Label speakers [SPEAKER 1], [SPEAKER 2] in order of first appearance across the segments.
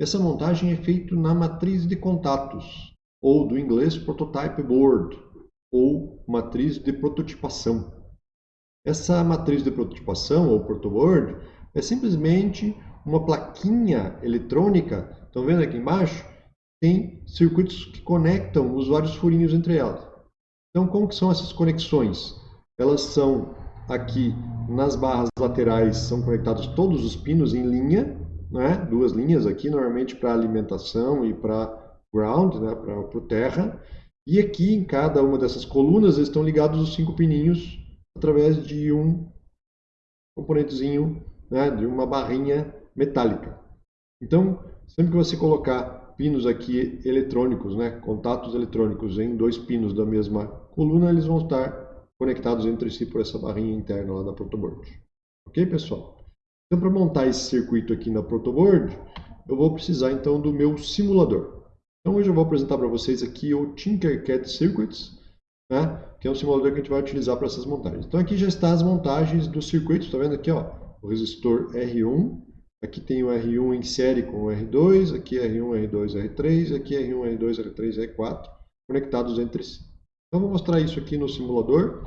[SPEAKER 1] Essa montagem é feita na matriz de contatos, ou do inglês Prototype Board, ou matriz de prototipação. Essa matriz de prototipação, ou protoboard, é simplesmente uma plaquinha eletrônica, estão vendo aqui embaixo? Tem circuitos que conectam os vários furinhos entre elas. Então, como que são essas conexões? Elas são aqui nas barras laterais, são conectados todos os pinos em linha, né? duas linhas aqui, normalmente para alimentação e para ground, né? para o terra. E aqui, em cada uma dessas colunas, estão ligados os cinco pininhos através de um componentezinho, né? de uma barrinha metálica. Então, sempre que você colocar pinos aqui eletrônicos, né? contatos eletrônicos em dois pinos da mesma coluna, eles vão estar conectados entre si por essa barrinha interna lá da protoboard. Ok, pessoal? Então, para montar esse circuito aqui na protoboard, eu vou precisar então do meu simulador. Então hoje eu vou apresentar para vocês aqui o Tinkercad Circuits, né, que é um simulador que a gente vai utilizar para essas montagens. Então aqui já estão as montagens dos circuitos, está vendo aqui ó, o resistor R1, aqui tem o R1 em série com o R2, aqui R1, R2, R3, aqui R1, R2, R3, R4, conectados entre si. Então vou mostrar isso aqui no simulador.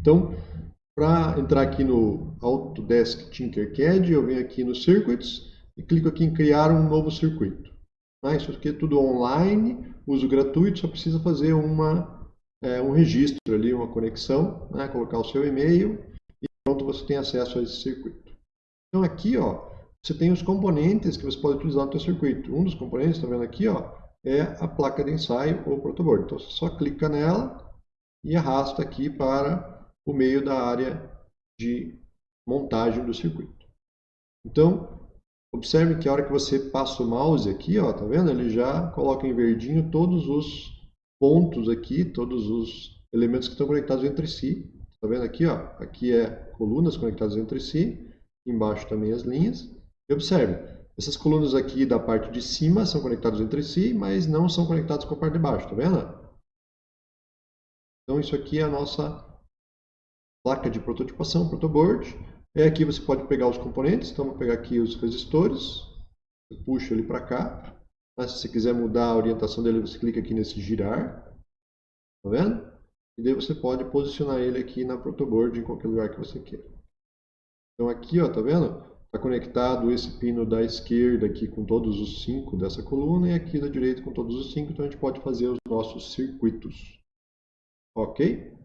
[SPEAKER 1] Então, para entrar aqui no Autodesk Tinkercad, eu venho aqui no Circuits e clico aqui em criar um novo circuito. Né? Isso aqui é tudo online, uso gratuito, só precisa fazer uma, é, um registro ali, uma conexão, né? colocar o seu e-mail e pronto, você tem acesso a esse circuito. Então aqui, ó, você tem os componentes que você pode utilizar no seu circuito. Um dos componentes, está vendo aqui, ó, é a placa de ensaio ou protoboard. Então você só clica nela e arrasta aqui para o meio da área de montagem do circuito. Então, Observe que a hora que você passa o mouse aqui, ó, tá vendo? Ele já coloca em verdinho todos os pontos aqui, todos os elementos que estão conectados entre si. Tá vendo aqui, ó? Aqui é colunas conectadas entre si, embaixo também as linhas. E observe, essas colunas aqui da parte de cima são conectadas entre si, mas não são conectadas com a parte de baixo, tá vendo? Então isso aqui é a nossa placa de prototipação, protoboard. E aqui você pode pegar os componentes, então vou pegar aqui os resistores, você puxa ele para cá. Mas se você quiser mudar a orientação dele, você clica aqui nesse girar, tá vendo? E daí você pode posicionar ele aqui na protoboard em qualquer lugar que você queira. Então aqui, ó, tá vendo? Está conectado esse pino da esquerda aqui com todos os cinco dessa coluna e aqui da direita com todos os cinco, então a gente pode fazer os nossos circuitos. Ok?